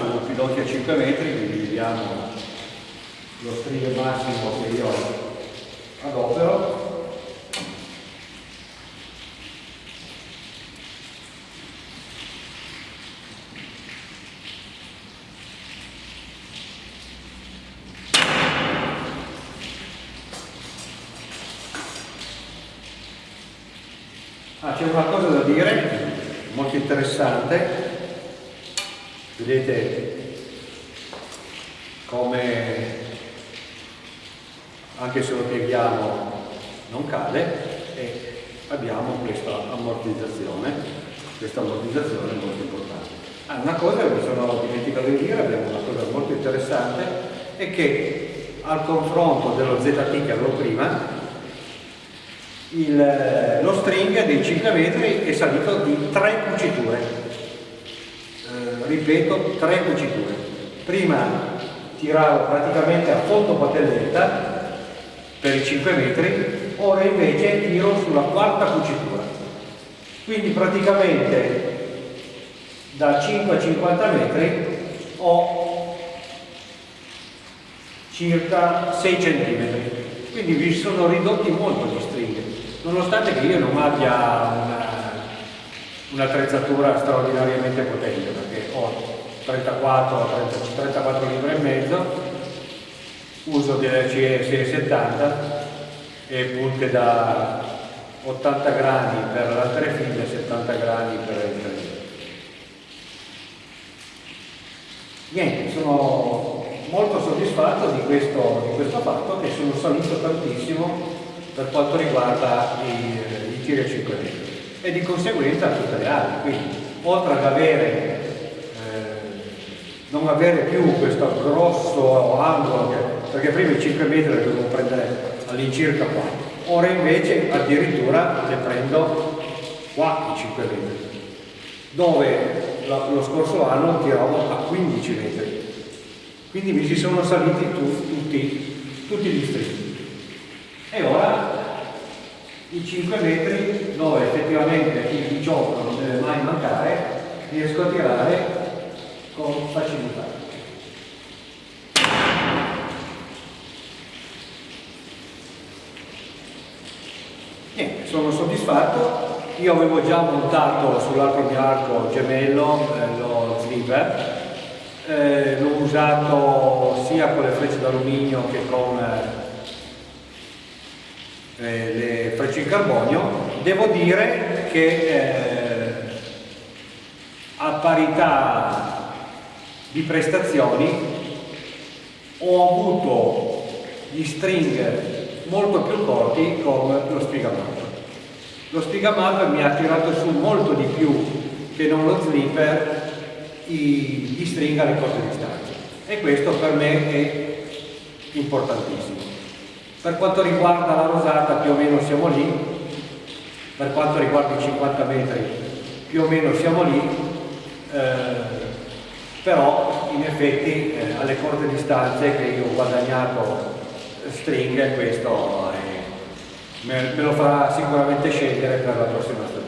su piloti a 5 metri, quindi vediamo lo string massimo che io adopero. Ah, c'è una cosa da dire, molto interessante, vedete come anche se lo pieghiamo non cade e abbiamo questa ammortizzazione, questa ammortizzazione è molto importante. Ah, una cosa che mi sono dimenticato di dire, abbiamo una cosa molto interessante, è che al confronto dello ZT che avevo prima, il, lo string dei 5 metri è salito di 3 cuciture ripeto 3 cuciture prima tiravo praticamente a fondo patelletta per i 5 metri ora invece tiro sulla quarta cucitura. Quindi praticamente da 5 a 50 metri ho circa 6 cm quindi vi sono ridotti molto gli stringhe nonostante che io non abbia un'attrezzatura straordinariamente potente perché ho 34, 30, 34 libbre e mezzo uso delle CE 70 e punte da 80 gradi per l'altre file e 70 gradi per il tre niente, sono molto soddisfatto di questo, di questo fatto che sono salito tantissimo per quanto riguarda i, i tiri a 5 metri e di conseguenza tutte le altre. Quindi oltre ad avere, eh, non avere più questo grosso angolo, perché prima i 5 metri le dovevo prendere all'incirca qua, ora invece addirittura le prendo qua i 5 metri, dove lo scorso anno tiravo a 15 metri. Quindi mi si sono saliti tu, tutti, tutti gli strisci. E ora i 5 metri dove effettivamente il 18 non deve mai mancare riesco a tirare con facilità. Niente, sono soddisfatto. Io avevo già montato sull'altro mio arco gemello eh, lo sliver, eh, l'ho usato sia con le frecce d'alluminio che con eh, le frecce in carbonio, devo dire che eh, a parità di prestazioni ho avuto gli string molto più corti con lo spigamap. Lo spigamap mi ha tirato su molto di più che non lo slipper gli string alle corte distanze e questo per me è importantissimo. Per quanto riguarda la rosata più o meno siamo lì, per quanto riguarda i 50 metri più o meno siamo lì, eh, però in effetti eh, alle corte distanze che io ho guadagnato stringhe questo è, me, me lo farà sicuramente scegliere per la prossima stagione.